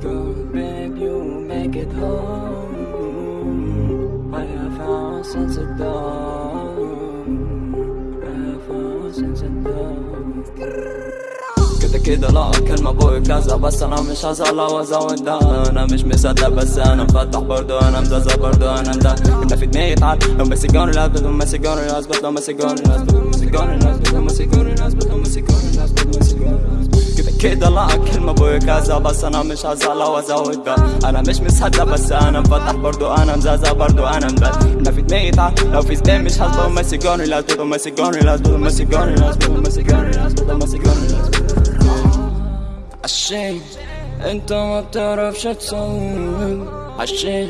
go. Babe, you make it home. I have found dawn. I have found dawn. كده كده لا كلمة بوي كذا بس أنا مش هزعل وازود ده أنا مش مصدق بس أنا مفتح برضو أنا مزازة برضو أنا ده انت في دماغي تعال لو مسجوني لازبط لو مسجوني لازبط لو مسجوني لازبط لو مسجوني لازبط لو مسجوني لازبط لو مسجوني لازبط لو مسجوني كده لا أكل ما ابويا كذا بس أنا مش هزعل وازود ده أنا مش مصدق بس أنا مفتح برضو. أنا مزازة برضو أنا مبت أنا في دماغي تعب لو في سبين مش هظبط ماسك جوني لا تضرب ماسك جوني لا تضرب ماسك جوني لا تضرب ماسك جوني لا تضرب ماسك جوني عشان أنت ما بتعرفش تصور عشان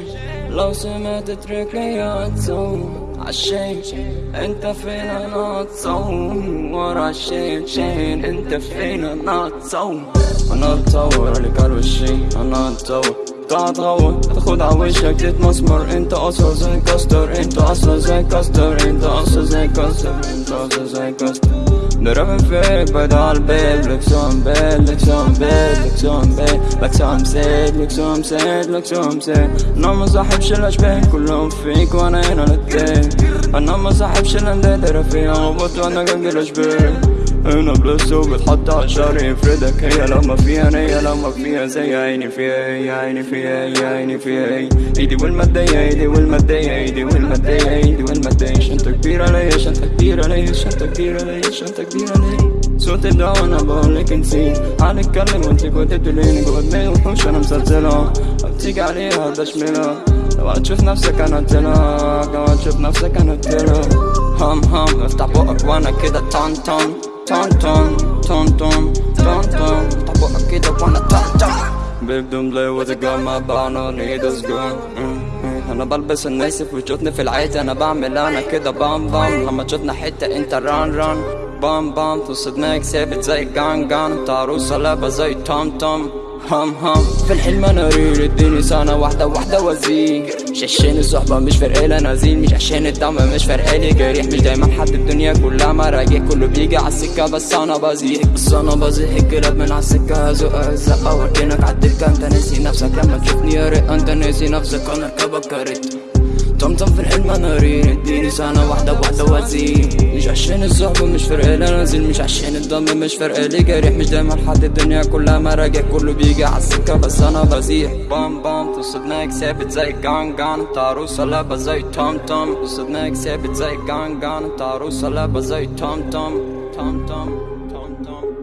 لو سمعت تريك ليا هتصور عشان انت فين أنا اتصوم؟ ورا عشان شين. انت فين أنا اتصوم؟ أنا اتصور اللي قالوا الشي أنا اتصور. قاعد غور تاخد عوشك تتمسمر انت أصلا زي كاستر انت أصلا زي كاستر انت أصلا زي كاستر انت أصلا زي كاستر نرمي فيك بعد عالبيت لك سوم بيت لك سوم بيت لك سوم بيت لك سوم سيد لك سوم سيد لك سوم سيد أنا ما صاحبش الاشباه كلهم فيك وأنا هنا للدين أنا ما صاحبش الانداد فيها غبط وأنا قلبي الاشباه هنا بلس وبتحط على شعري يفردك. هي لما فيها نية لما فيها زي عيني فيها يا عيني فيها يا عيني فيها ايدي والمادية ايدي والمادية ايدي والمادية ايدي والمادية شنطة كبيرة ليا شنطة كبيرة ليا شنطة كبيرة ليا شنطة كبيرة ليا. صوت الدواء وأنا بقولك نسيت هنتكلم وأنت كنت تقوليني جوا دماغي وحوش أنا مسلسلها. بتيجي عليها بشملها. لو هتشوف نفسك أنا قلتلك لو هتشوف نفسك أنا قلتلك هم هم افتح بقك وأنا كده تون تون تون تون تون تون تون طبقك كده وأنا تون تون بيب دون بلاي وذي جون ما بانا نيد از جون أنا بلبس الناس في في العادي أنا بعمل أنا كده بام بام لما تشوتنا حتة انت ران ران بام بام في دماغك ثابت زي جان جان انت عروسه لابه زي توم توم هم هم في الحلم أنا ريل اديني سنه واحدة واحدة وزيك مش عشان الصحبة مش فارقالي نازين مش عشان الدم مش فارقالي جريح مش دايما حد الدنيا كلها مراجع كله بيجي عالسكة بس أنا بزيق بس أنا بزيق الكلاب من عالسكة هزقها الزقة واركنك عالدكة أنت ناسي نفسك لما تشوفني يا ريت أنت ناسي نفسك. أنا اركبك كارت طمطم في الحلم أنا رير. اديني سنة واحدة واحدة وزين مش عشان الصحبة مش فارقالي نازل مش عشان الدم مش فارقالي جريح. مش دايما حد الدنيا كلها مراجع. كله بيجي عالسكة بس أنا بزيح. بام بام توصل دماغك ثابت زي جان جان. انت عروسة لابة زي توم توم توصل دماغك ثابت زي جان جان. انت عروسة لابة زي توم توم توم توم توم توم